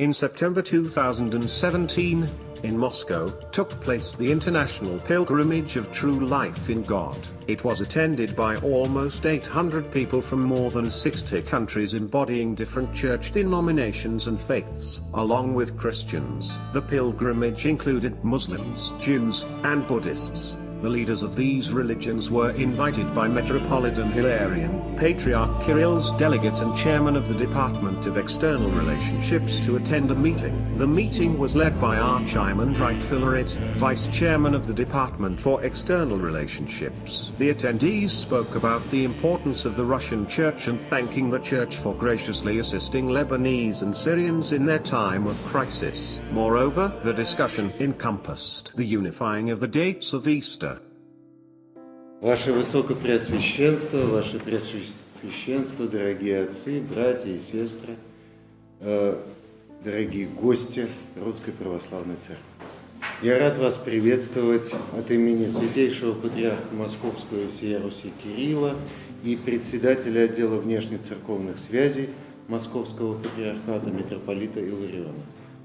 In September 2017, in Moscow, took place the International Pilgrimage of True Life in God. It was attended by almost 800 people from more than 60 countries embodying different church denominations and faiths. Along with Christians, the pilgrimage included Muslims, Jews, and Buddhists. The leaders of these religions were invited by Metropolitan Hilarion, Patriarch Kirill's delegate and chairman of the Department of External Relationships to attend a meeting. The meeting was led by Archimandrite Filaret, vice chairman of the Department for External Relationships. The attendees spoke about the importance of the Russian church and thanking the church for graciously assisting Lebanese and Syrians in their time of crisis. Moreover, the discussion encompassed the unifying of the dates of Easter. Ваше Высокопреосвященство, Ваше Преосвященство, дорогие отцы, братья и сестры, э, дорогие гости Русской Православной Церкви. Я рад вас приветствовать от имени Святейшего Патриарха Московского и всей Руси Кирилла и председателя отдела внешнецерковных связей Московского Патриархата митрополита Илариона.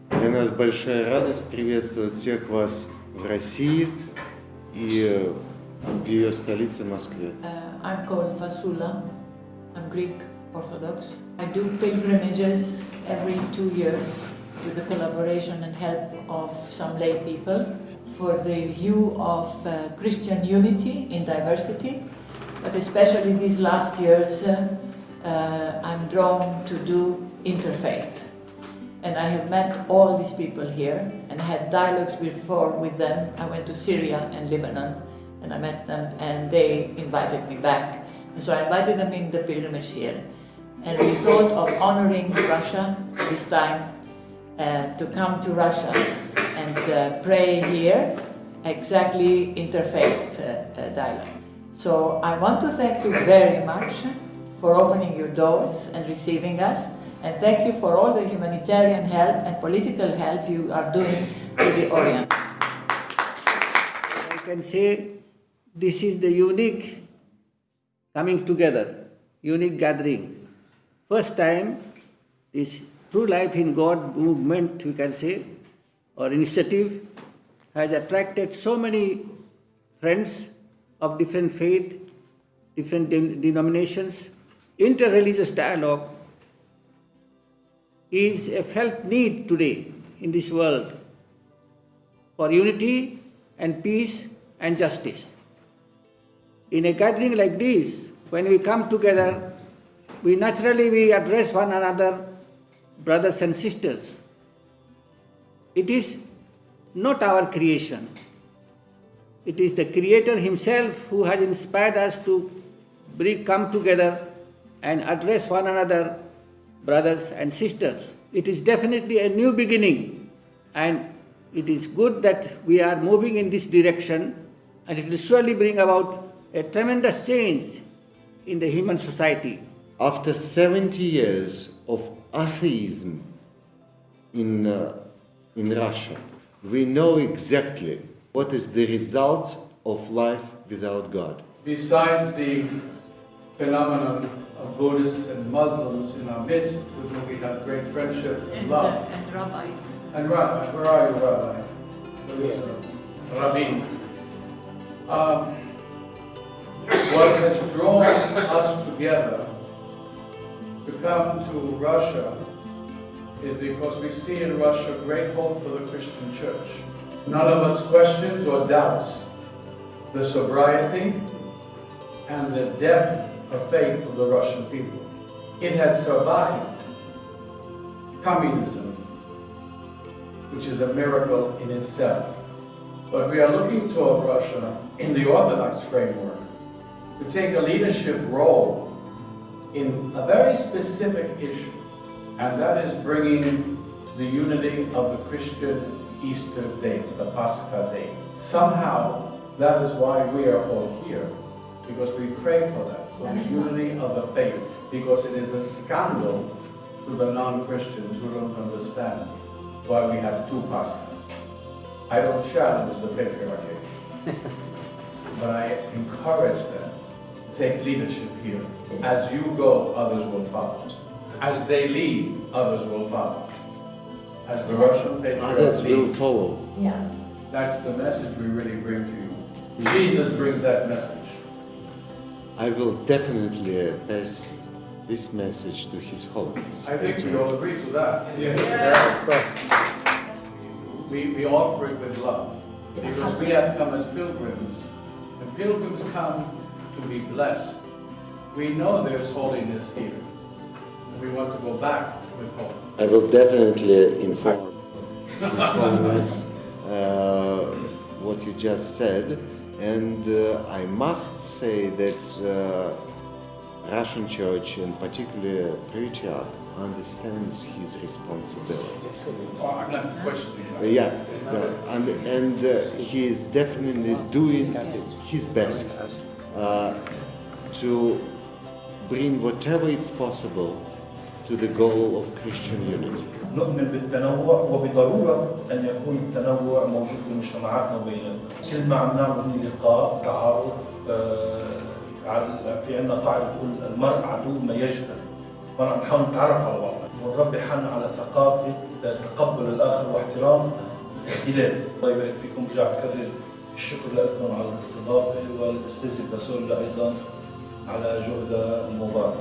Для нас большая радость приветствовать всех вас в России и в ее столице Москве. Uh, I'm called Vassula. I'm Greek Orthodox. I do pilgrimages every two years with the collaboration and help of some lay people for the view of uh, Christian unity in diversity, but especially these last years uh, uh, I'm drawn to do interfaith. And I have met all these people here and had dialogues before with them. I went to Syria and Lebanon and I met them and they invited me back. And so I invited them in the pilgrimage here. And we thought of honoring Russia this time uh, to come to Russia and uh, pray here, exactly interfaith uh, uh, dialogue. So I want to thank you very much for opening your doors and receiving us. And thank you for all the humanitarian help and political help you are doing to the Orient. I can say this is the unique coming together, unique gathering. First time this True Life in God movement, we can say, or initiative, has attracted so many friends of different faith, different de denominations. Interreligious dialogue is a felt need today in this world for unity and peace and justice. In a gathering like this, when we come together, we naturally we address one another, brothers and sisters. It is not our creation. It is the Creator Himself who has inspired us to bring, come together and address one another, brothers and sisters. It is definitely a new beginning and it is good that we are moving in this direction and it will surely bring about a tremendous change in the human society. After 70 years of atheism in, uh, in Russia, we know exactly what is the result of life without God. Besides the phenomenon of Buddhists and Muslims in our midst, with whom we have great friendship and, And, love. uh, and Rabbi. And Rabbi, where are you, Rabbi? Rabbi. Um, what has drawn us together to come to Russia is because we see in Russia great hope for the Christian church. None of us questions or doubts the sobriety and the depth of faith of the Russian people. It has survived communism, which is a miracle in itself. But we are looking toward Russia in the Orthodox framework to take a leadership role in a very specific issue, and that is bringing the unity of the Christian Easter date, the Pascha date. Somehow, that is why we are all here, because we pray for that, for the unity of the faith, because it is a scandal to the non-Christians who don't understand why we have two Paschas. I don't challenge the patriarchy, but I encourage them take leadership here. As you go, others will follow. As they lead, others will follow. as the Russian patriarch Others will leads. follow. Yeah. That's the message we really bring to you. Jesus brings that message. I will definitely uh, pass this message to His Holiness. I think we all agree to that. We, we offer it with love, because we have come as pilgrims, and pilgrims come to be blessed. We know there's holiness here, and we want to go back with hope. I will definitely inform His Holiness uh, what you just said, and uh, I must say that uh, Russian Church, and particularly Patriarch, understands his responsibility. Oh, I'm not questioning that. yeah, yeah, and and uh, he is definitely doing his best to bring whatever it's possible to the goal of Christian unity. نؤمن بالتنوع وبضرورة أن يكون التنوع موجود بمجتمعاتنا وبيننا. كل ما عم نعمل لقاء تعارف آه، في عندنا قاعدة بتقول المرء عدو ما يجهل. ما عم نحاول نتعرف على بعض ونربي حالنا على ثقافة آه، تقبل الآخر واحترام الاختلاف. الله يبارك فيكم برجع بكرر الشكر لكم على الاستضافة والاستاذ باسول أيضا على جهده المبارك.